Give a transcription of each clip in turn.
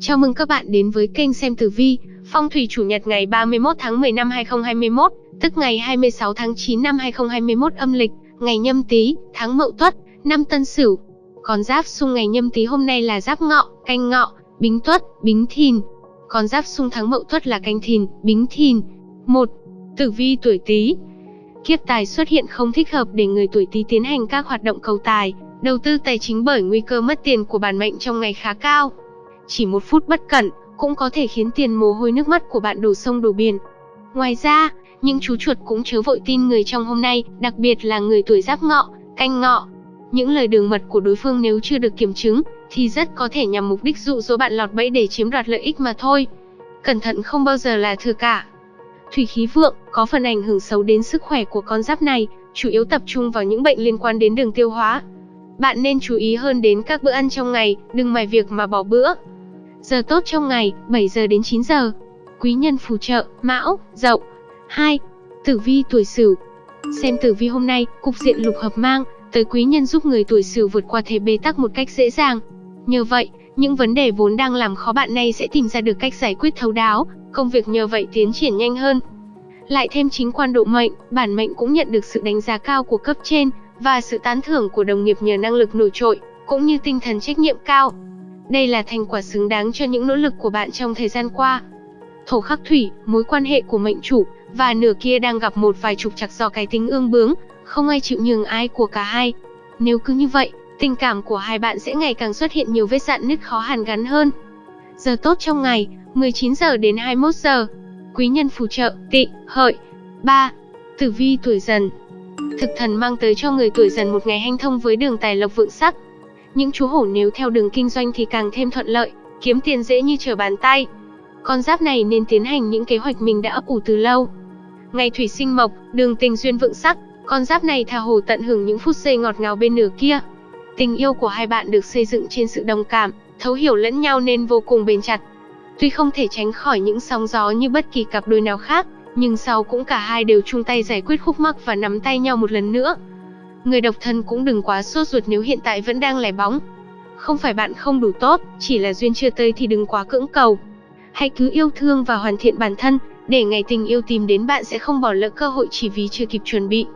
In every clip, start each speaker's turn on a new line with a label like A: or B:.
A: Chào mừng các bạn đến với kênh xem tử vi, phong thủy chủ nhật ngày 31 tháng 10 năm 2021, tức ngày 26 tháng 9 năm 2021 âm lịch, ngày nhâm tý, tháng mậu tuất, năm tân sửu. Con giáp xung ngày nhâm tý hôm nay là giáp ngọ, canh ngọ, bính tuất, bính thìn. Con giáp xung tháng mậu tuất là canh thìn, bính thìn. 1. Tử vi tuổi tý Kiếp tài xuất hiện không thích hợp để người tuổi tý tiến hành các hoạt động cầu tài, đầu tư tài chính bởi nguy cơ mất tiền của bản mệnh trong ngày khá cao. Chỉ một phút bất cẩn, cũng có thể khiến tiền mồ hôi nước mắt của bạn đổ sông đổ biển. Ngoài ra, những chú chuột cũng chớ vội tin người trong hôm nay, đặc biệt là người tuổi giáp ngọ, canh ngọ. Những lời đường mật của đối phương nếu chưa được kiểm chứng, thì rất có thể nhằm mục đích dụ dỗ bạn lọt bẫy để chiếm đoạt lợi ích mà thôi. Cẩn thận không bao giờ là thừa cả. Thủy khí vượng có phần ảnh hưởng xấu đến sức khỏe của con giáp này, chủ yếu tập trung vào những bệnh liên quan đến đường tiêu hóa. Bạn nên chú ý hơn đến các bữa ăn trong ngày, đừng mài việc mà bỏ bữa. Giờ tốt trong ngày, 7 giờ đến 9 giờ. Quý nhân phù trợ, Mão, Dậu. 2. Tử vi tuổi Sửu. Xem tử vi hôm nay, cục diện lục hợp mang tới quý nhân giúp người tuổi Sửu vượt qua thế bế tắc một cách dễ dàng. Nhờ vậy, những vấn đề vốn đang làm khó bạn nay sẽ tìm ra được cách giải quyết thấu đáo, công việc nhờ vậy tiến triển nhanh hơn. Lại thêm chính quan độ mệnh, bản mệnh cũng nhận được sự đánh giá cao của cấp trên và sự tán thưởng của đồng nghiệp nhờ năng lực nổi trội, cũng như tinh thần trách nhiệm cao. Đây là thành quả xứng đáng cho những nỗ lực của bạn trong thời gian qua. Thổ khắc thủy, mối quan hệ của mệnh chủ và nửa kia đang gặp một vài trục trặc do cái tính ương bướng, không ai chịu nhường ai của cả hai. Nếu cứ như vậy, tình cảm của hai bạn sẽ ngày càng xuất hiện nhiều vết dạn nứt khó hàn gắn hơn. Giờ tốt trong ngày, 19 giờ đến 21 giờ. Quý nhân phù trợ, tị, hợi. 3. Tử vi tuổi dần Thực thần mang tới cho người tuổi dần một ngày hanh thông với đường tài lộc vượng sắc. Những chú hổ nếu theo đường kinh doanh thì càng thêm thuận lợi, kiếm tiền dễ như trở bàn tay. Con giáp này nên tiến hành những kế hoạch mình đã ấp ủ từ lâu. Ngày thủy sinh mộc, đường tình duyên vượng sắc, con giáp này tha hồ tận hưởng những phút giây ngọt ngào bên nửa kia. Tình yêu của hai bạn được xây dựng trên sự đồng cảm, thấu hiểu lẫn nhau nên vô cùng bền chặt. Tuy không thể tránh khỏi những sóng gió như bất kỳ cặp đôi nào khác, nhưng sau cũng cả hai đều chung tay giải quyết khúc mắc và nắm tay nhau một lần nữa. Người độc thân cũng đừng quá sốt ruột nếu hiện tại vẫn đang lẻ bóng. Không phải bạn không đủ tốt, chỉ là duyên chưa tới thì đừng quá cưỡng cầu. Hãy cứ yêu thương và hoàn thiện bản thân, để ngày tình yêu tìm đến bạn sẽ không bỏ lỡ cơ hội chỉ vì chưa kịp chuẩn bị.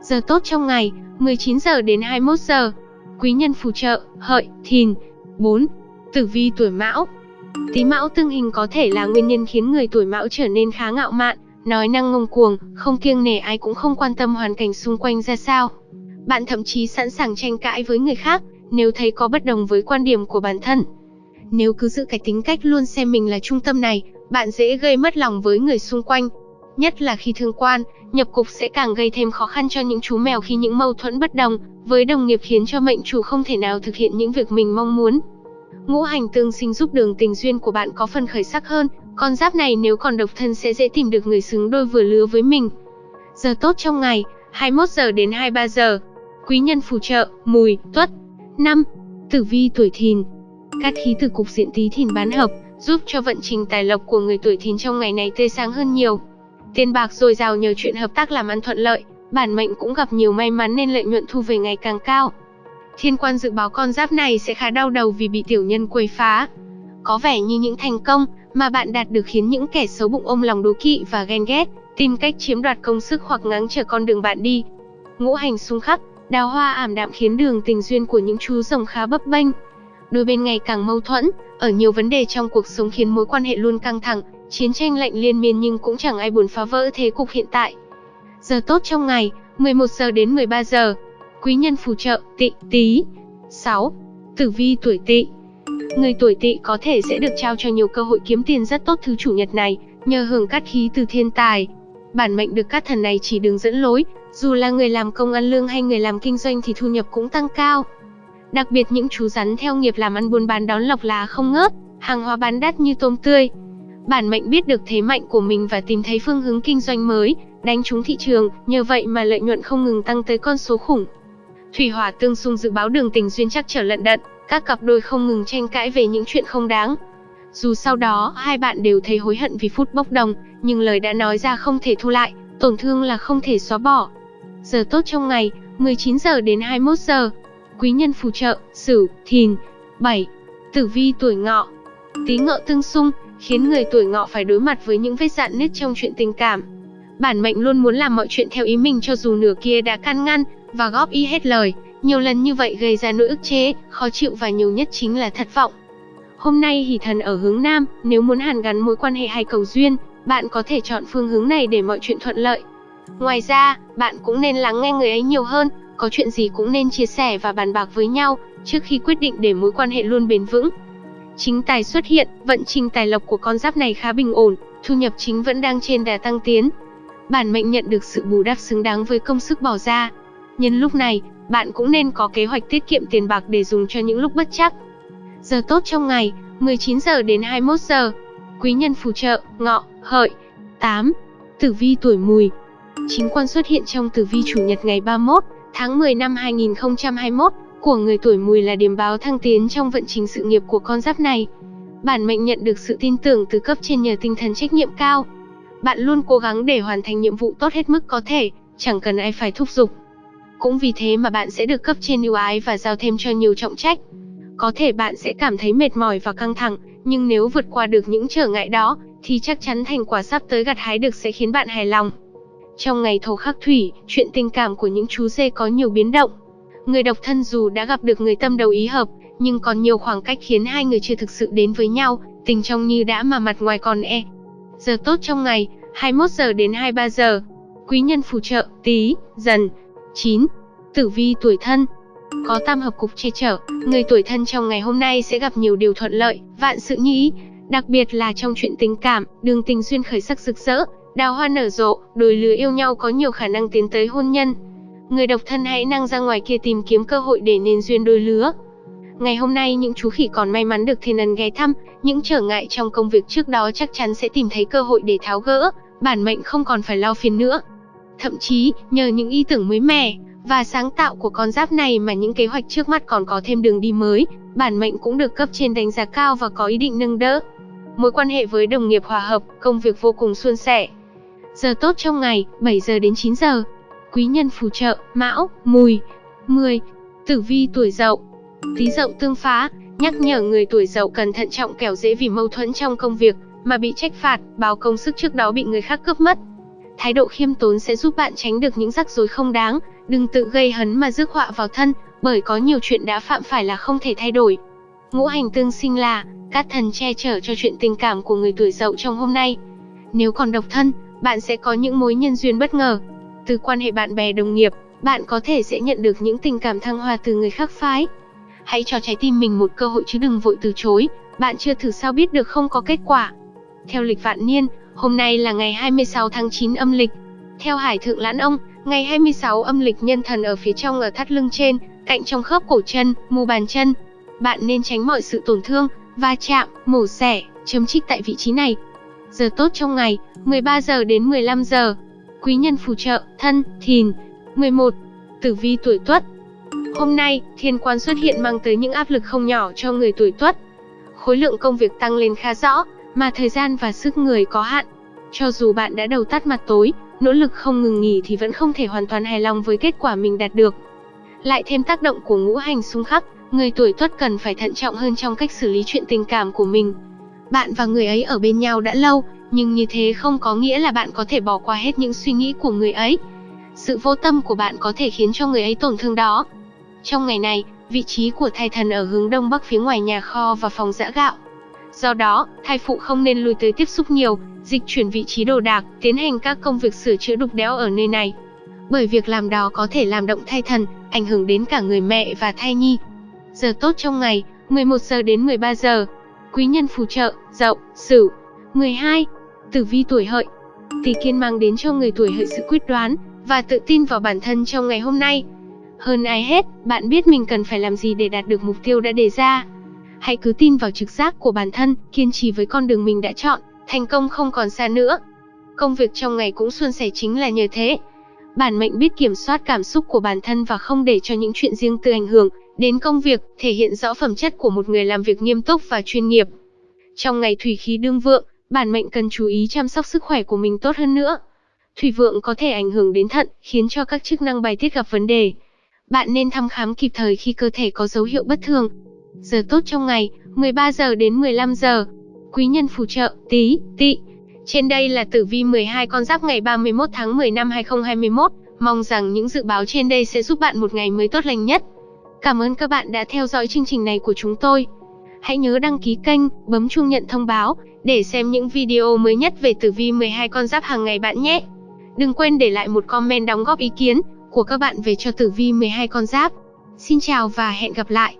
A: Giờ tốt trong ngày, 19 giờ đến 21 giờ. Quý nhân phù trợ, hợi, thìn. 4. Tử vi tuổi mão Tí mão tương hình có thể là nguyên nhân khiến người tuổi mão trở nên khá ngạo mạn, nói năng ngông cuồng, không kiêng nể ai cũng không quan tâm hoàn cảnh xung quanh ra sao. Bạn thậm chí sẵn sàng tranh cãi với người khác, nếu thấy có bất đồng với quan điểm của bản thân. Nếu cứ giữ cái tính cách luôn xem mình là trung tâm này, bạn dễ gây mất lòng với người xung quanh. Nhất là khi thương quan, nhập cục sẽ càng gây thêm khó khăn cho những chú mèo khi những mâu thuẫn bất đồng với đồng nghiệp khiến cho mệnh chủ không thể nào thực hiện những việc mình mong muốn. Ngũ hành tương sinh giúp đường tình duyên của bạn có phần khởi sắc hơn, con giáp này nếu còn độc thân sẽ dễ tìm được người xứng đôi vừa lứa với mình. Giờ tốt trong ngày, 21 giờ đến 23 giờ. Quý nhân phù trợ, mùi, tuất. 5. Tử vi tuổi thìn Các khí từ cục diện tí thìn bán hợp, giúp cho vận trình tài lộc của người tuổi thìn trong ngày này tươi sáng hơn nhiều. Tiền bạc dồi dào nhờ chuyện hợp tác làm ăn thuận lợi, bản mệnh cũng gặp nhiều may mắn nên lợi nhuận thu về ngày càng cao. Thiên quan dự báo con giáp này sẽ khá đau đầu vì bị tiểu nhân quấy phá. Có vẻ như những thành công mà bạn đạt được khiến những kẻ xấu bụng ôm lòng đố kỵ và ghen ghét, tìm cách chiếm đoạt công sức hoặc ngáng trở con đường bạn đi. Ngũ hành xung khắc, đào hoa ảm đạm khiến đường tình duyên của những chú rồng khá bấp bênh. Đôi bên ngày càng mâu thuẫn, ở nhiều vấn đề trong cuộc sống khiến mối quan hệ luôn căng thẳng, chiến tranh lạnh liên miên nhưng cũng chẳng ai buồn phá vỡ thế cục hiện tại. Giờ tốt trong ngày, 11 giờ đến 13 giờ. Quý nhân phù trợ, tị, tí. 6. Tử vi tuổi tị Người tuổi tỵ có thể sẽ được trao cho nhiều cơ hội kiếm tiền rất tốt thứ chủ nhật này, nhờ hưởng cát khí từ thiên tài. Bản mệnh được các thần này chỉ đường dẫn lối, dù là người làm công ăn lương hay người làm kinh doanh thì thu nhập cũng tăng cao. Đặc biệt những chú rắn theo nghiệp làm ăn buôn bán đón lọc là không ngớt, hàng hóa bán đắt như tôm tươi. Bản mệnh biết được thế mạnh của mình và tìm thấy phương hướng kinh doanh mới, đánh trúng thị trường, nhờ vậy mà lợi nhuận không ngừng tăng tới con số khủng. Thủy hỏa tương xung dự báo đường tình duyên chắc trở lận đận, các cặp đôi không ngừng tranh cãi về những chuyện không đáng. Dù sau đó hai bạn đều thấy hối hận vì phút bốc đồng, nhưng lời đã nói ra không thể thu lại, tổn thương là không thể xóa bỏ. Giờ tốt trong ngày, 19 giờ đến 21 giờ. Quý nhân phù trợ, Sửu, Thìn. 7. Tử vi tuổi Ngọ. Tí ngọ tương xung, khiến người tuổi ngọ phải đối mặt với những vết dạn nứt trong chuyện tình cảm. Bản mệnh luôn muốn làm mọi chuyện theo ý mình cho dù nửa kia đã can ngăn và góp ý hết lời, nhiều lần như vậy gây ra nỗi ức chế, khó chịu và nhiều nhất chính là thất vọng. Hôm nay hỷ thần ở hướng Nam, nếu muốn hàn gắn mối quan hệ hay cầu duyên, bạn có thể chọn phương hướng này để mọi chuyện thuận lợi. Ngoài ra, bạn cũng nên lắng nghe người ấy nhiều hơn, có chuyện gì cũng nên chia sẻ và bàn bạc với nhau trước khi quyết định để mối quan hệ luôn bền vững. Chính tài xuất hiện, vận trình tài lộc của con giáp này khá bình ổn, thu nhập chính vẫn đang trên đà tăng tiến. Bản mệnh nhận được sự bù đắp xứng đáng với công sức bỏ ra. Nhân lúc này, bạn cũng nên có kế hoạch tiết kiệm tiền bạc để dùng cho những lúc bất chắc. Giờ tốt trong ngày, 19 giờ đến 21 giờ. Quý nhân phù trợ, ngọ, hợi. 8. Tử vi tuổi mùi. Chính quan xuất hiện trong tử vi chủ nhật ngày 31 tháng 10 năm 2021 của người tuổi mùi là điểm báo thăng tiến trong vận trình sự nghiệp của con giáp này. Bản mệnh nhận được sự tin tưởng từ cấp trên nhờ tinh thần trách nhiệm cao. Bạn luôn cố gắng để hoàn thành nhiệm vụ tốt hết mức có thể, chẳng cần ai phải thúc giục. Cũng vì thế mà bạn sẽ được cấp trên ưu ái và giao thêm cho nhiều trọng trách. Có thể bạn sẽ cảm thấy mệt mỏi và căng thẳng, nhưng nếu vượt qua được những trở ngại đó, thì chắc chắn thành quả sắp tới gặt hái được sẽ khiến bạn hài lòng. Trong ngày thổ khắc thủy, chuyện tình cảm của những chú dê có nhiều biến động. Người độc thân dù đã gặp được người tâm đầu ý hợp, nhưng còn nhiều khoảng cách khiến hai người chưa thực sự đến với nhau, tình trong như đã mà mặt ngoài còn e. Giờ tốt trong ngày, 21 giờ đến 23 giờ. Quý nhân phù trợ, tí, dần. 9. Tử vi tuổi thân Có tam hợp cục che chở, người tuổi thân trong ngày hôm nay sẽ gặp nhiều điều thuận lợi, vạn sự như ý. Đặc biệt là trong chuyện tình cảm, đường tình duyên khởi sắc rực rỡ, đào hoa nở rộ, đôi lứa yêu nhau có nhiều khả năng tiến tới hôn nhân. Người độc thân hãy năng ra ngoài kia tìm kiếm cơ hội để nên duyên đôi lứa. Ngày hôm nay những chú khỉ còn may mắn được thiên ân ghé thăm, những trở ngại trong công việc trước đó chắc chắn sẽ tìm thấy cơ hội để tháo gỡ, bản mệnh không còn phải lo phiền nữa. Thậm chí, nhờ những ý tưởng mới mẻ và sáng tạo của con giáp này mà những kế hoạch trước mắt còn có thêm đường đi mới, bản mệnh cũng được cấp trên đánh giá cao và có ý định nâng đỡ. Mối quan hệ với đồng nghiệp hòa hợp, công việc vô cùng suôn sẻ. Giờ tốt trong ngày, 7 giờ đến 9 giờ. Quý nhân phù trợ, Mão, Mùi. 10. Tử vi tuổi Dậu. Tí Dậu tương phá, nhắc nhở người tuổi Dậu cần thận trọng kẻo dễ vì mâu thuẫn trong công việc mà bị trách phạt, báo công sức trước đó bị người khác cướp mất. Thái độ khiêm tốn sẽ giúp bạn tránh được những rắc rối không đáng, đừng tự gây hấn mà rước họa vào thân, bởi có nhiều chuyện đã phạm phải là không thể thay đổi. Ngũ hành tương sinh là các thần che chở cho chuyện tình cảm của người tuổi Dậu trong hôm nay. Nếu còn độc thân, bạn sẽ có những mối nhân duyên bất ngờ. Từ quan hệ bạn bè đồng nghiệp, bạn có thể sẽ nhận được những tình cảm thăng hoa từ người khác phái. Hãy cho trái tim mình một cơ hội chứ đừng vội từ chối, bạn chưa thử sao biết được không có kết quả. Theo lịch vạn niên, hôm nay là ngày 26 tháng 9 âm lịch. Theo Hải Thượng Lãn Ông, ngày 26 âm lịch nhân thần ở phía trong ở thắt lưng trên, cạnh trong khớp cổ chân, mu bàn chân. Bạn nên tránh mọi sự tổn thương, va chạm, mổ xẻ, chấm trích tại vị trí này. Giờ tốt trong ngày, 13 giờ đến 15 giờ. Quý nhân phù trợ, thân, thìn. 11. Tử vi tuổi tuất Hôm nay, thiên quan xuất hiện mang tới những áp lực không nhỏ cho người tuổi tuất. Khối lượng công việc tăng lên khá rõ, mà thời gian và sức người có hạn. Cho dù bạn đã đầu tắt mặt tối, nỗ lực không ngừng nghỉ thì vẫn không thể hoàn toàn hài lòng với kết quả mình đạt được. Lại thêm tác động của ngũ hành xung khắc, người tuổi tuất cần phải thận trọng hơn trong cách xử lý chuyện tình cảm của mình. Bạn và người ấy ở bên nhau đã lâu, nhưng như thế không có nghĩa là bạn có thể bỏ qua hết những suy nghĩ của người ấy. Sự vô tâm của bạn có thể khiến cho người ấy tổn thương đó. Trong ngày này, vị trí của thai thần ở hướng đông bắc phía ngoài nhà kho và phòng giã gạo. Do đó, thai phụ không nên lùi tới tiếp xúc nhiều, dịch chuyển vị trí đồ đạc, tiến hành các công việc sửa chữa đục đẽo ở nơi này. Bởi việc làm đó có thể làm động thai thần, ảnh hưởng đến cả người mẹ và thai nhi. Giờ tốt trong ngày, 11 giờ đến 13 giờ. Quý nhân phù trợ, Dậu, Sửu. 12. Tử vi tuổi Hợi. Tỷ Kiên mang đến cho người tuổi Hợi sự quyết đoán và tự tin vào bản thân trong ngày hôm nay. Hơn ai hết, bạn biết mình cần phải làm gì để đạt được mục tiêu đã đề ra. Hãy cứ tin vào trực giác của bản thân, kiên trì với con đường mình đã chọn, thành công không còn xa nữa. Công việc trong ngày cũng suôn sẻ chính là nhờ thế. Bản mệnh biết kiểm soát cảm xúc của bản thân và không để cho những chuyện riêng tư ảnh hưởng đến công việc, thể hiện rõ phẩm chất của một người làm việc nghiêm túc và chuyên nghiệp. Trong ngày thủy khí đương vượng, bản mệnh cần chú ý chăm sóc sức khỏe của mình tốt hơn nữa. Thủy vượng có thể ảnh hưởng đến thận, khiến cho các chức năng bài tiết gặp vấn đề. Bạn nên thăm khám kịp thời khi cơ thể có dấu hiệu bất thường. Giờ tốt trong ngày, 13 giờ đến 15 giờ. Quý nhân phù trợ, tí, tị. Trên đây là tử vi 12 con giáp ngày 31 tháng 10 năm 2021. Mong rằng những dự báo trên đây sẽ giúp bạn một ngày mới tốt lành nhất. Cảm ơn các bạn đã theo dõi chương trình này của chúng tôi. Hãy nhớ đăng ký kênh, bấm chuông nhận thông báo để xem những video mới nhất về tử vi 12 con giáp hàng ngày bạn nhé. Đừng quên để lại một comment đóng góp ý kiến của các bạn về cho tử vi 12 con giáp. Xin chào và hẹn gặp lại.